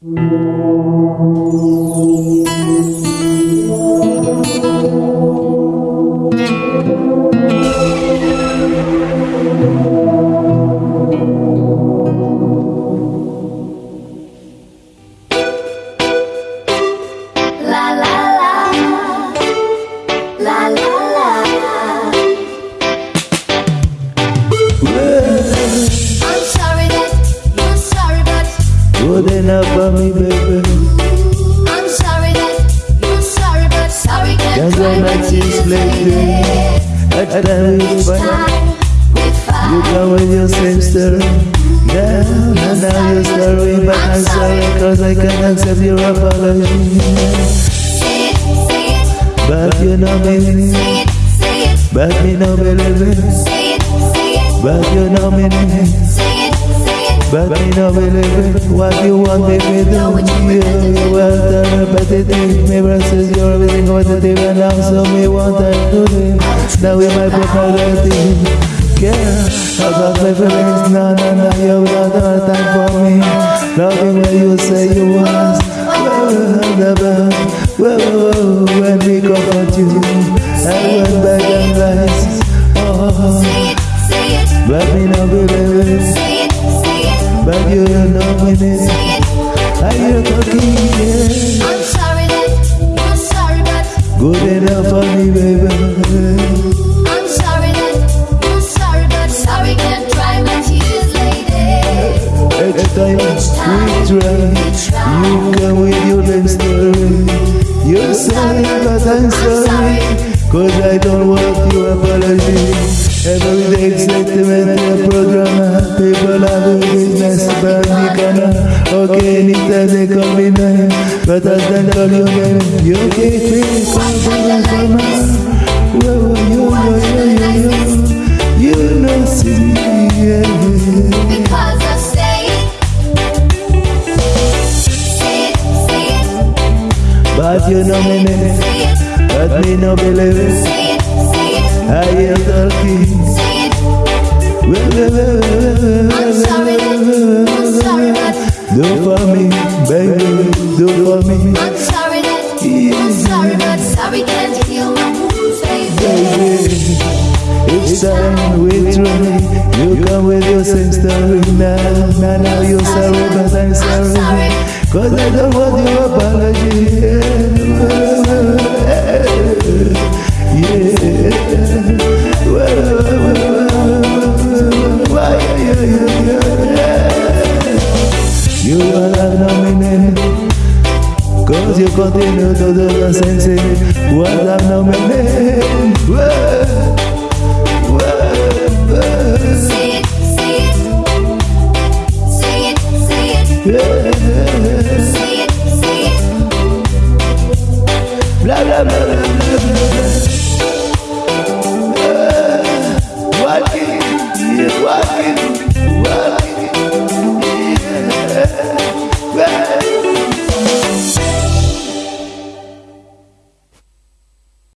Música lady. At time we you come with your same story. Now, now, now you're sorry, but I'm sorry, cause I can't accept your apology. It, it, But you know me, it, it, but me no believe it. it, it, But you know me, it, it. but me no believe it. What you want me to do? You, the repetitive. Me versus your competitive, and now so me want I do this. Now we might be forgetting. Yeah, I got my feelings, no, no, no, you got no time for me. Loving when you say you was. Whoa, whoa, when we comfort you, I went back and lies. Oh, but me no believe it. But you know me, are you talking? Yeah. Good enough for me, baby. I'm sorry that you're sorry, but sorry can't dry my tears, lady. Each time we try, you come with your lame story. You're sorry, but I'm sorry. Cause I don't want your apology. Every day it's sentimental program. People are doing but call your name. You keep me something from me. Whoa, yo, yo, yo, yo, yo. You know, see, yeah. Because I say it. Say it, say it, But you know me, it, But me no believe it. say it, say it, I hear talking. say it. I'm sorry you're sorry, but Do for me, baby, do for me, I'm sorry that you're sorry, but sorry can't heal my wounds, baby. Each time we try, you come with your same story. Now, now, now you're sorry, but I'm sorry. Cause I don't want your apology. Yeah. Yeah, yeah, yeah, yeah. You continue to do the same thing What nominated